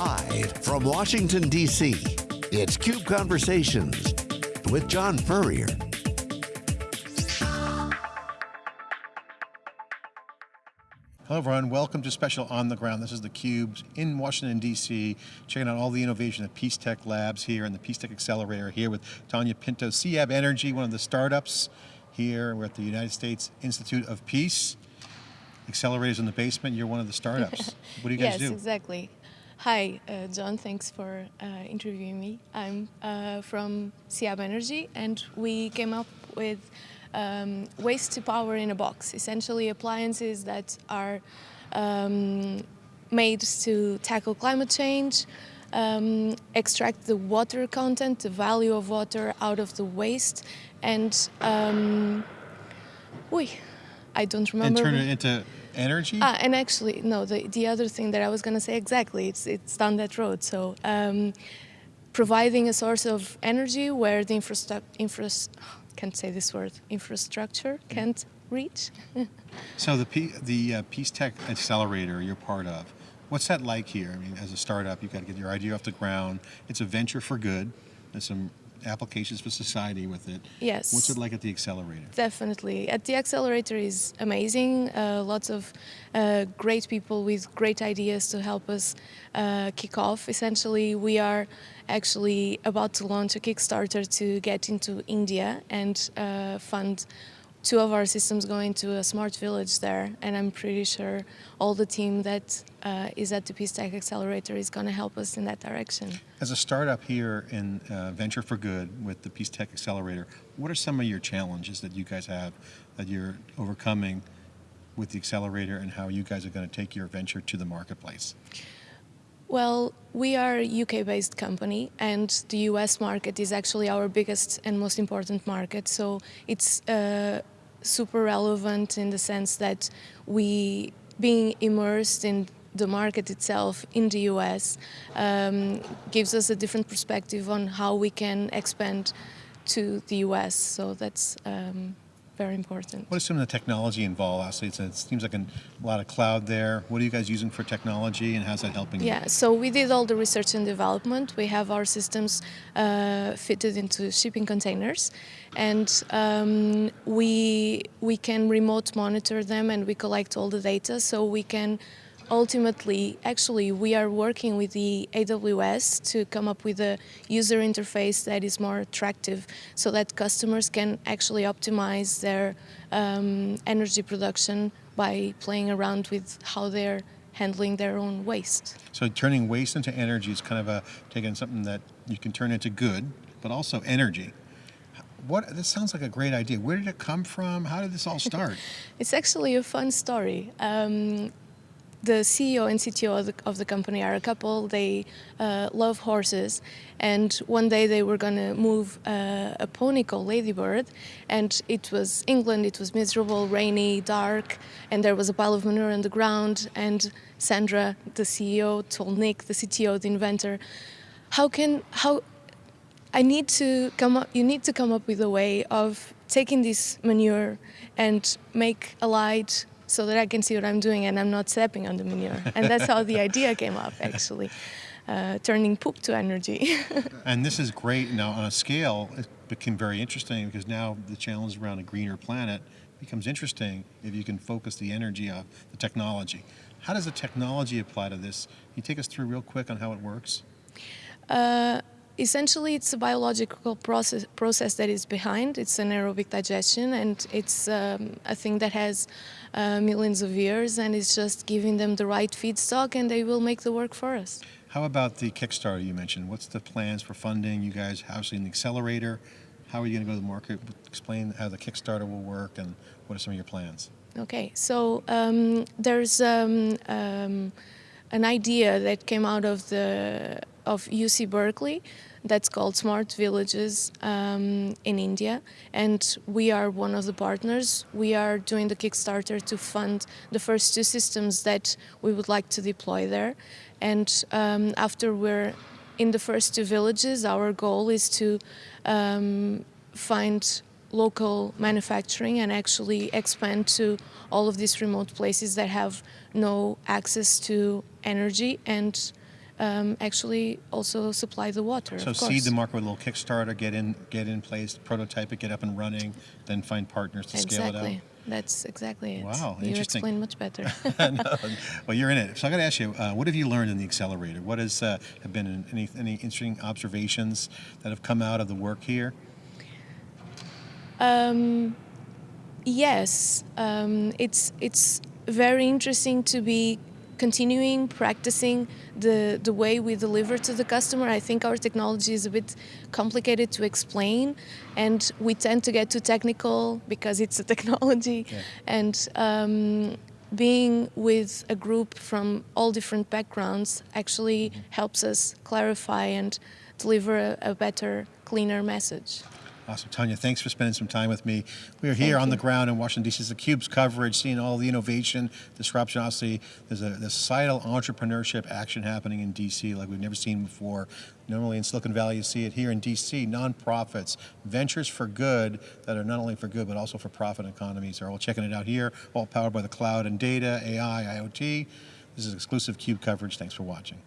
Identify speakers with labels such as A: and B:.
A: Live from Washington, D.C., it's CUBE Conversations with John Furrier.
B: Hello everyone, welcome to Special On the Ground. This is theCUBE in Washington DC, checking out all the innovation at Peace Tech Labs here and the Peace Tech Accelerator here with Tanya Pinto, SEAB Energy, one of the startups here. We're at the United States Institute of Peace. Accelerators in the basement, you're one of the startups. what do you guys
C: yes,
B: do?
C: Yes, exactly. Hi, uh, John, thanks for uh, interviewing me. I'm uh, from SEAB Energy and we came up with um, waste to power in a box, essentially appliances that are um, made to tackle climate change, um, extract the water content, the value of water out of the waste, and um, I don't remember.
B: And turn it into energy?
C: Ah, and actually, no, the, the other thing that I was going to say exactly, it's, it's down that road. So um, providing a source of energy where the infrastructure, infra can't say this word, infrastructure can't reach.
B: so the, P, the uh, Peace Tech Accelerator you're part of, what's that like here? I mean, as a startup, you've got to get your idea off the ground. It's a venture for good. There's some applications for society with it.
C: Yes.
B: What's it like at the accelerator?
C: Definitely. At the accelerator is amazing. Uh, lots of uh, great people with great ideas to help us uh, kick off. Essentially, we are actually about to launch a Kickstarter to get into India and uh, fund two of our systems going to a smart village there, and I'm pretty sure all the team that uh, is at the Peace Tech Accelerator is going to help us in that direction.
B: As a startup here in uh, Venture for Good with the Peace Tech Accelerator, what are some of your challenges that you guys have that you're overcoming with the accelerator and how you guys are going to take your venture to the marketplace?
C: Well, we are a UK-based company and the US market is actually our biggest and most important market. So it's uh, super relevant in the sense that we, being immersed in the market itself in the US, um, gives us a different perspective on how we can expand to the US. So that's um, very important.
B: What is some of the technology involved? Actually, it seems like a lot of cloud there. What are you guys using for technology and how's that helping
C: yeah,
B: you?
C: so we did all the research and development. We have our systems uh, fitted into shipping containers and um, we, we can remote monitor them and we collect all the data so we can ultimately, actually, we are working with the AWS to come up with a user interface that is more attractive so that customers can actually optimize their um, energy production by playing around with how they're handling their own waste.
B: So turning waste into energy is kind of a, taking something that you can turn into good, but also energy. What, this sounds like a great idea. Where did it come from? How did this all start?
C: it's actually a fun story. Um, the CEO and CTO of the, of the, company are a couple. They uh, love horses, and one day they were going to move uh, a pony called Ladybird, and it was England. It was miserable, rainy, dark, and there was a pile of manure on the ground. And Sandra, the CEO, told Nick, the CTO, the inventor, "How can how?" I need to come up. You need to come up with a way of taking this manure and make a light so that I can see what I'm doing and I'm not stepping on the manure. And that's how the idea came up, actually, uh, turning poop to energy.
B: and this is great. Now, on a scale, it became very interesting because now the challenge around a greener planet becomes interesting if you can focus the energy of the technology. How does the technology apply to this? Can you take us through real quick on how it works?
C: Uh, essentially it's a biological process, process that is behind. It's anaerobic digestion and it's um, a thing that has uh, millions of years and it's just giving them the right feedstock and they will make the work for us.
B: How about the Kickstarter you mentioned? What's the plans for funding? You guys obviously in the accelerator. How are you going to go to the market? Explain how the Kickstarter will work and what are some of your plans?
C: Okay, so um, there's um, um an idea that came out of the of UC Berkeley that's called Smart Villages um, in India, and we are one of the partners. We are doing the Kickstarter to fund the first two systems that we would like to deploy there, and um, after we're in the first two villages, our goal is to um, find local manufacturing and actually expand to all of these remote places that have no access to energy and um, actually also supply the water.
B: So
C: of course.
B: seed the market with a little Kickstarter, get in, get in place, prototype it, get up and running, then find partners to scale it out.
C: Exactly. That's exactly it.
B: Wow,
C: you
B: interesting.
C: explain much better.
B: No, well, you're in it. So I got to ask you, uh, what have you learned in the accelerator? What has uh, have been any any interesting observations that have come out of the work here?
C: Um, yes, um, it's it's very interesting to be continuing practicing the the way we deliver to the customer. I think our technology is a bit complicated to explain, and we tend to get too technical because it's a technology,
B: Yeah.
C: and. Um, being with a group from all different backgrounds actually helps us clarify and deliver a, a better, cleaner message.
B: Awesome, Tanya. Thanks for spending some time with me. We are here
C: Thank
B: on the ground in Washington D.C. It's the Cube's coverage, seeing all the innovation, disruption. Obviously, there's a there's societal entrepreneurship action happening in D.C. like we've never seen before. Normally in Silicon Valley, you see it here in D.C. Nonprofits, ventures for good that are not only for good but also for profit economies. Are all checking it out here. All powered by the cloud and data, AI, IoT. This is exclusive Cube coverage. Thanks for watching.